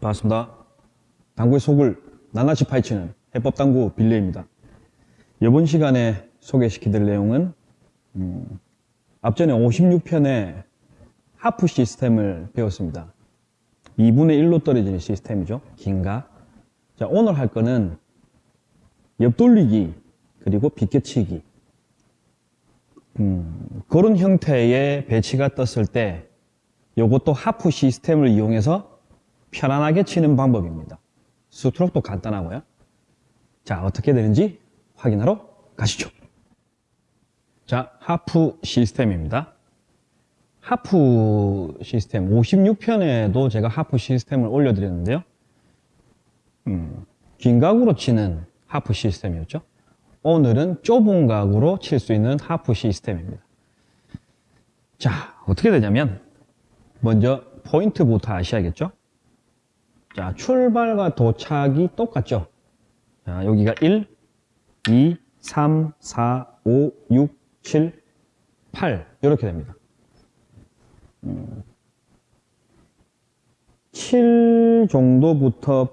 반갑습니다. 당구의 속을 낱낱이 파헤치는 해법당구 빌레입니다. 이번 시간에 소개시켜드릴 내용은 음, 앞전에 56편의 하프 시스템을 배웠습니다. 2분의 1로 떨어지는 시스템이죠. 긴가? 자, 오늘 할 거는 옆돌리기 그리고 비껴치기 음, 그런 형태의 배치가 떴을 때 이것도 하프 시스템을 이용해서 편안하게 치는 방법입니다. 스트로크도 간단하고요. 자, 어떻게 되는지 확인하러 가시죠. 자, 하프 시스템입니다. 하프 시스템 56편에도 제가 하프 시스템을 올려드렸는데요. 음, 긴 각으로 치는 하프 시스템이었죠. 오늘은 좁은 각으로 칠 수 있는 하프 시스템입니다. 자, 어떻게 되냐면 먼저 포인트부터 아셔야겠죠? 자, 출발과 도착이 똑같죠? 자, 여기가 1, 2, 3, 4, 5, 6, 7, 8 이렇게 됩니다. 음, 7 정도부터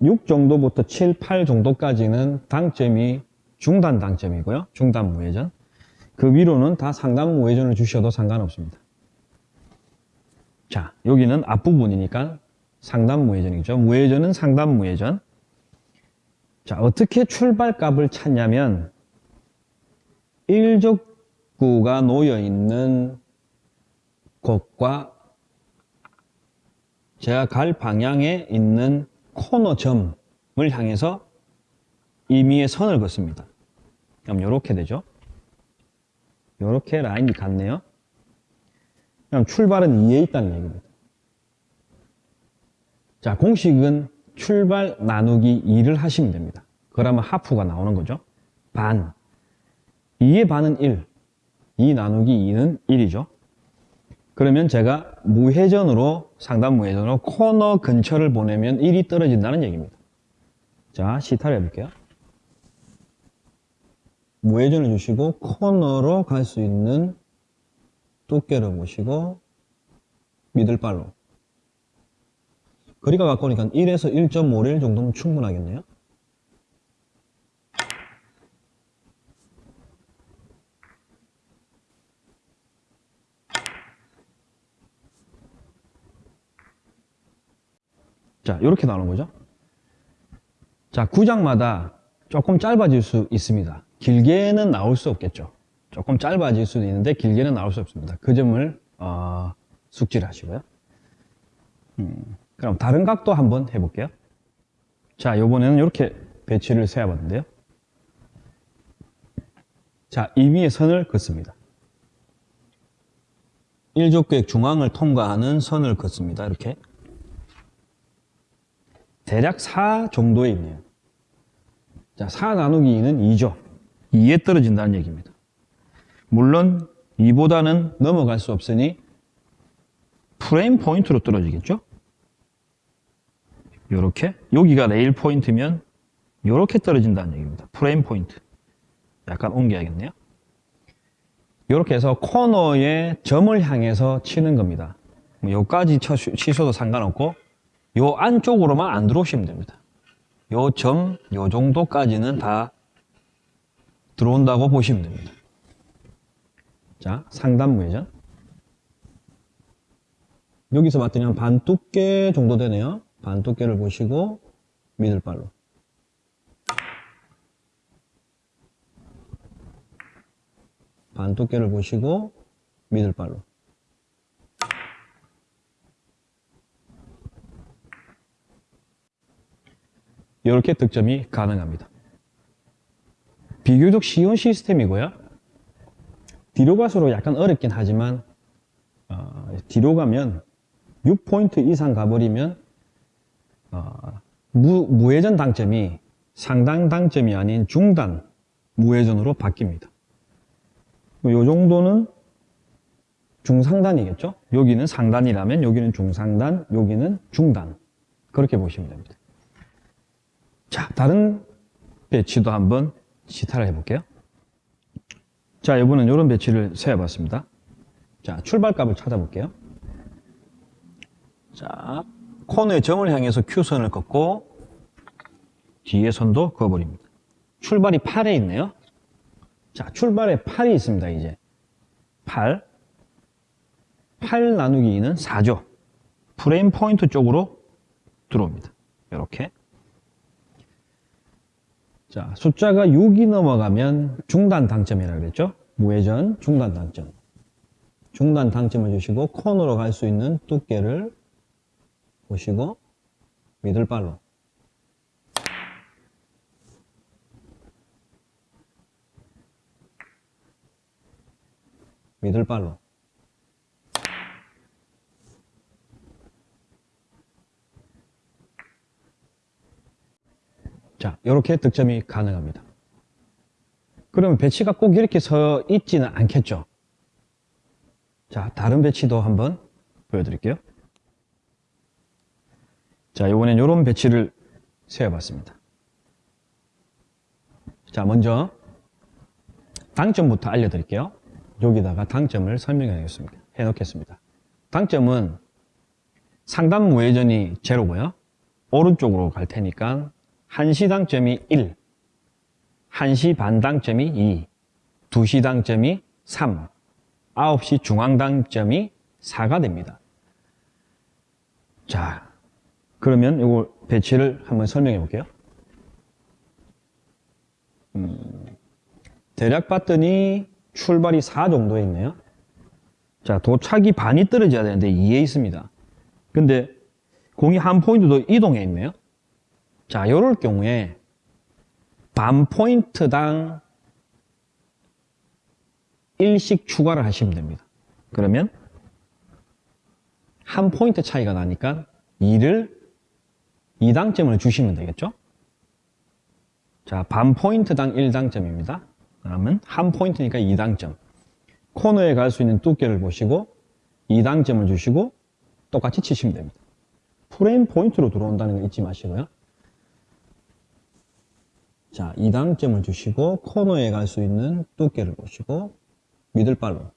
6 정도부터 7, 8 정도까지는 당점이 중단 당점이고요. 중단 무회전. 그 위로는 다 상단 무회전을 주셔도 상관없습니다. 자, 여기는 앞부분이니까 상단 무회전이죠. 무회전은 상단 무회전. 자, 어떻게 출발값을 찾냐면 일족구가 놓여 있는 곳과 제가 갈 방향에 있는 코너점을 향해서 임의의 선을 긋습니다. 그럼 이렇게 되죠. 이렇게 라인이 같네요. 그럼 출발은 2에 있다는 얘기입니다. 자, 공식은 출발 나누기 2를 하시면 됩니다. 그러면 하프가 나오는 거죠. 반. 2의 반은 1. 2 나누기 2는 1이죠. 그러면 제가 무회전으로 상단 무회전으로 코너 근처를 보내면 1이 떨어진다는 얘기입니다. 자, 시타를 해볼게요. 무회전을 주시고 코너로 갈 수 있는 두께를 보시고 미들발로 거리가 가까우니까 1에서 1.5릴 정도면 충분하겠네요. 자, 이렇게 나오는 거죠. 자, 구장마다 조금 짧아질 수 있습니다. 길게는 나올 수 없겠죠. 조금 짧아질 수도 있는데 길게는 나올 수 없습니다. 그 점을 어, 숙지를 하시고요. 음, 그럼 다른 각도 한번 해볼게요. 자, 이번에는 이렇게 배치를 세워봤는데요. 자, 이 위에 선을 긋습니다. 1적구의 중앙을 통과하는 선을 긋습니다. 이렇게. 대략 4 정도에 있네요. 자, 4 나누기 2는 2죠. 2에 떨어진다는 얘기입니다. 물론 2보다는 넘어갈 수 없으니 프레임 포인트로 떨어지겠죠? 요렇게 여기가 레일 포인트면 요렇게 떨어진다는 얘기입니다. 프레임 포인트. 약간 옮겨야겠네요. 요렇게 해서 코너에 점을 향해서 치는 겁니다. 뭐 요까지 치셔도 상관없고 요 안쪽으로만 안 들어오시면 됩니다. 요 점, 요 정도까지는 다 들어온다고 보시면 됩니다. 자, 상단 무회전. 여기서 봤더니 한 반 두께 정도 되네요. 반 두께를 보시고 미들발로. 반 두께를 보시고 미들발로. 이렇게 득점이 가능합니다. 비교적 쉬운 시스템이고요. 뒤로 갈수록 약간 어렵긴 하지만 어, 뒤로 가면 6포인트 이상 가버리면 어, 무, 무회전 당점이 상당 당점이 아닌 중단 무회전으로 바뀝니다. 이 정도는 중상단이겠죠? 여기는 상단이라면 여기는 중상단, 여기는 중단 그렇게 보시면 됩니다. 자, 다른 배치도 한번 시타를 해볼게요. 자, 이번엔 이런 배치를 세어봤습니다. 자, 출발값을 찾아볼게요. 자, 코너의 점을 향해서 Q선을 긋고 뒤에 선도 그어버립니다. 출발이 8에 있네요. 자, 출발에 8이 있습니다, 이제. 8. 8 나누기 2는 4죠. 프레임 포인트 쪽으로 들어옵니다. 이렇게. 자, 숫자가 6이 넘어가면 중단 당점이라고 그랬죠? 무회전 중단 당점. 중단 당점을 주시고 코너로 갈 수 있는 두께를 보시고 미들발로 미들발로 자, 이렇게 득점이 가능합니다. 그러면 배치가 꼭 이렇게 서 있지는 않겠죠? 자, 다른 배치도 한번 보여드릴게요. 자, 이번엔 이런 배치를 세워봤습니다. 자, 먼저 당점부터 알려드릴게요. 여기다가 당점을 설명하겠습니다. 해놓겠습니다. 당점은 상단 무회전이 제로고요. 오른쪽으로 갈 테니까 1시 당점이 1, 1시 반 당점이 2, 2시 당점이 3, 9시 중앙 당점이 4가 됩니다. 자, 그러면 이거 배치를 한번 설명해 볼게요. 음, 대략 봤더니 출발이 4 정도에 있네요. 자, 도착이 반이 떨어져야 되는데 2에 있습니다. 근데 공이 한 포인트 더 이동해 있네요. 자, 이럴 경우에 반 포인트당 1씩 추가를 하시면 됩니다. 그러면 한 포인트 차이가 나니까 2를 2당점을 주시면 되겠죠? 자, 반 포인트당 1당점입니다. 그러면 한 포인트니까 2당점. 코너에 갈 수 있는 두께를 보시고 2당점을 주시고 똑같이 치시면 됩니다. 프레임 포인트로 들어온다는 거 잊지 마시고요. 자, 2당점을 주시고 코너에 갈 수 있는 두께를 보시고 미들발로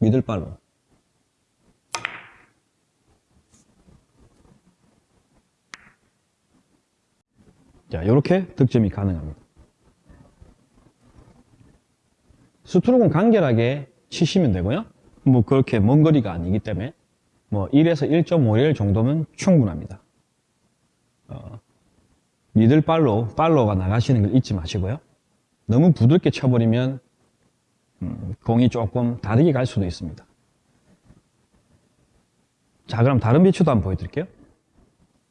미들발로 자, 이렇게 득점이 가능합니다. 스트로크는 간결하게 치시면 되고요. 뭐 그렇게 먼 거리가 아니기 때문에 뭐 1에서 1.5일 정도면 충분합니다. 어, 미들 팔로, 팔로가 나가시는 걸 잊지 마시고요. 너무 부드럽게 쳐버리면 음, 공이 조금 다르게 갈 수도 있습니다. 자, 그럼 다른 배치도 한번 보여드릴게요.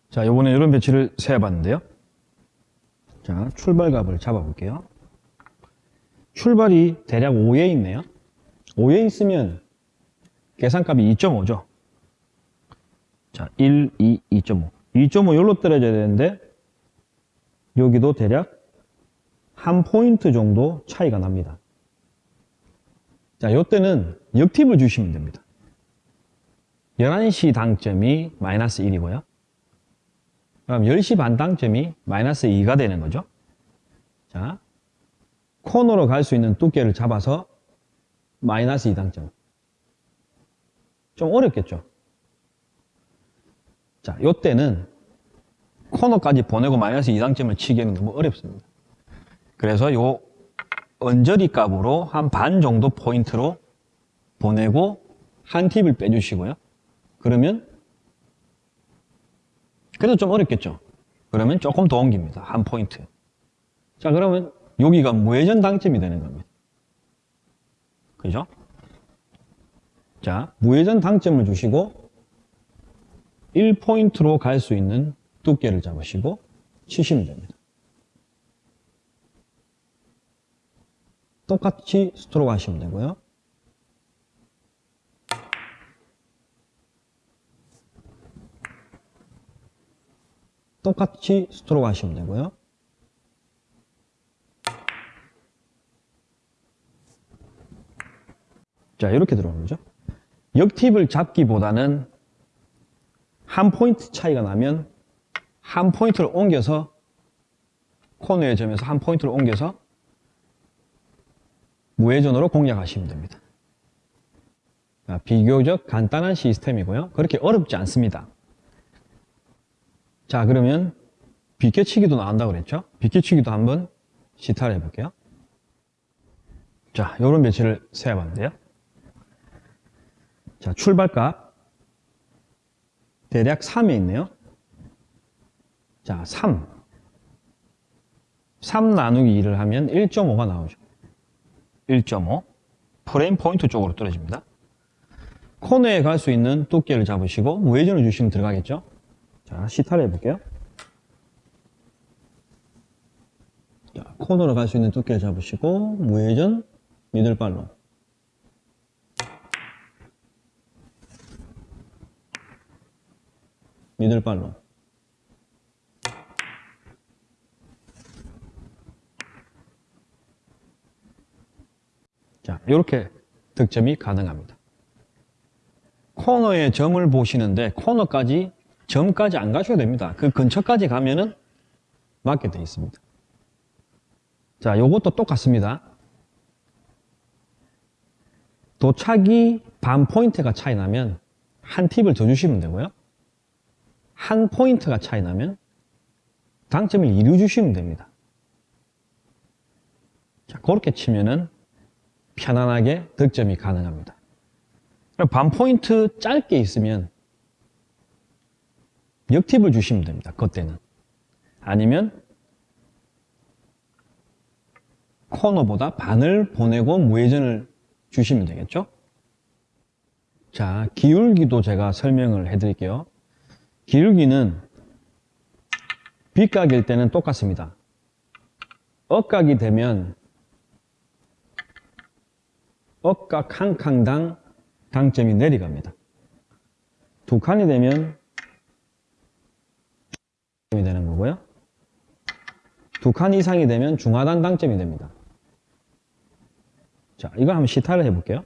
자, 이번에 이런 배치를 세어봤는데요. 자, 출발값을 잡아볼게요. 출발이 대략 5에 있네요. 5에 있으면 계산값이 2.5죠. 자, 1, 2, 2.5. 2.5 여기로 떨어져야 되는데 여기도 대략 한 포인트 정도 차이가 납니다. 자, 이때는 역팁을 주시면 됩니다. 11시 당점이 마이너스 1이고요. 그럼 10시 반 당점이 마이너스 2가 되는 거죠. 자, 코너로 갈 수 있는 두께를 잡아서 마이너스 2 당점. 좀 어렵겠죠? 자, 요때는 코너까지 보내고 마이너스 2당점을 치기에는 너무 어렵습니다. 그래서 요 언저리 값으로 한 반 정도 포인트로 보내고 한 팁을 빼주시고요. 그러면 그래도 좀 어렵겠죠. 그러면 조금 더 옮깁니다. 한 포인트. 자, 그러면 여기가 무회전 당점이 되는 겁니다. 그죠? 자, 무회전 당점을 주시고 1포인트로 갈 수 있는 두께를 잡으시고 치시면 됩니다. 똑같이 스트로크 하시면 되고요. 똑같이 스트로크 하시면 되고요. 자, 이렇게 들어오는 거죠. 역팁을 잡기보다는 한 포인트 차이가 나면 한 포인트를 옮겨서 코너의 점에서 한 포인트를 옮겨서 무회전으로 공략하시면 됩니다. 아, 비교적 간단한 시스템이고요. 그렇게 어렵지 않습니다. 자, 그러면 비껴치기도 나온다고 그랬죠? 비껴치기도 한번 시타를 해볼게요. 자, 요런 배치를 세어봤는데요. 자, 출발값 대략 3에 있네요. 자, 3. 3 나누기 2를 하면 1.5가 나오죠. 1.5. 프레임 포인트 쪽으로 떨어집니다. 코너에 갈 수 있는 두께를 잡으시고 무회전을 주시면 들어가겠죠. 자, 시타를 해볼게요. 자, 코너로 갈 수 있는 두께를 잡으시고 무회전 미들발로 미들발로 자, 이렇게 득점이 가능합니다. 코너에 점을 보시는데 코너까지 점까지 안 가셔도 됩니다. 그 근처까지 가면은 맞게 되어 있습니다. 자, 요것도 똑같습니다. 도착이 반 포인트가 차이 나면 한 팁을 더 주시면 되고요. 한 포인트가 차이 나면 당점을 이루 주시면 됩니다. 자, 그렇게 치면은 편안하게 득점이 가능합니다. 반 포인트 짧게 있으면 역팁을 주시면 됩니다. 그때는. 아니면 코너보다 반을 보내고 무회전을 주시면 되겠죠? 자, 기울기도 제가 설명을 해드릴게요. 기울기는 빗각일 때는 똑같습니다. 억각이 되면 억각 한 칸당 당점이 내려갑니다. 두 칸이 되면 이 되는 거고요. 두 칸 이상이 되면 중하단 당점이 됩니다. 자, 이거 한번 시타를 해볼게요.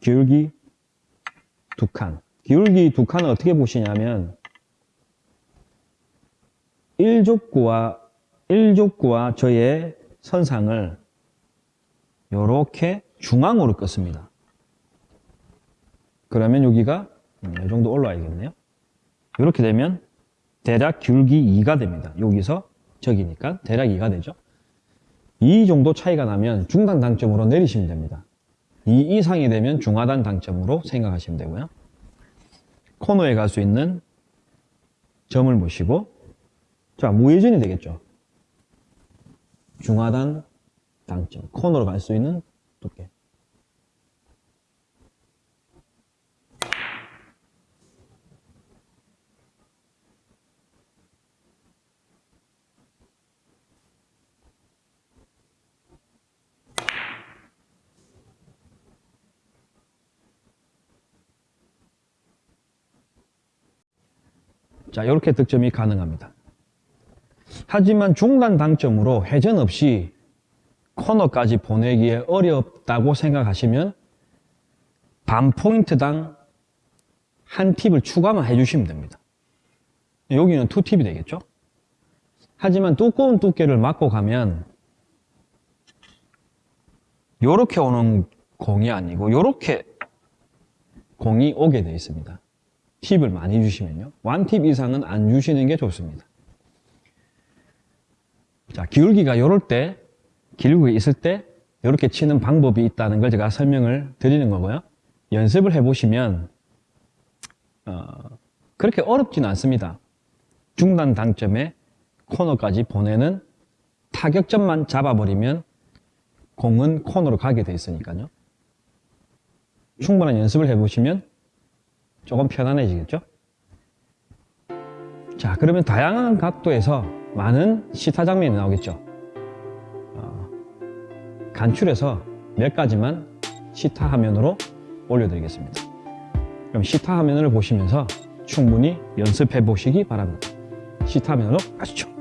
기울기 두 칸. 기울기 두 칸을 어떻게 보시냐면 1족구와 1족구와 저의 선상을 이렇게 중앙으로 껐습니다. 그러면 여기가 음, 이 정도 올라와야겠네요. 이렇게 되면 대략 기울기 2가 됩니다. 여기서 저기니까 대략 2가 되죠. 2 정도 차이가 나면 중간 당점으로 내리시면 됩니다. 2 이상이 되면 중하단 당점으로 생각하시면 되고요. 코너에 갈 수 있는 점을 보시고 자 무회전이 되겠죠. 중하단 당점 코너로 갈 수 있는 두께 자, 이렇게 득점이 가능합니다. 하지만 중단 당점으로 회전 없이 코너까지 보내기에 어렵다고 생각하시면 반 포인트당 한 팁을 추가만 해주시면 됩니다. 여기는 two tip이 되겠죠? 하지만 두꺼운 두께를 맞고 가면 이렇게 오는 공이 아니고 이렇게 공이 오게 되어 있습니다. 팁을 많이 주시면요. 완팁 이상은 안 주시는 게 좋습니다. 자, 기울기가 이럴 때, 기울기가 있을 때 이렇게 치는 방법이 있다는 걸 제가 설명을 드리는 거고요. 연습을 해보시면 어, 그렇게 어렵지는 않습니다. 중단 당점에 코너까지 보내는 타격점만 잡아버리면 공은 코너로 가게 돼 있으니까요. 충분한 연습을 해보시면 조금 편안해지겠죠? 자, 그러면 다양한 각도에서 많은 시타 장면이 나오겠죠? 어, 간출해서 몇 가지만 시타 화면으로 올려드리겠습니다. 그럼 시타 화면을 보시면서 충분히 연습해 보시기 바랍니다. 시타 화면으로 가시죠.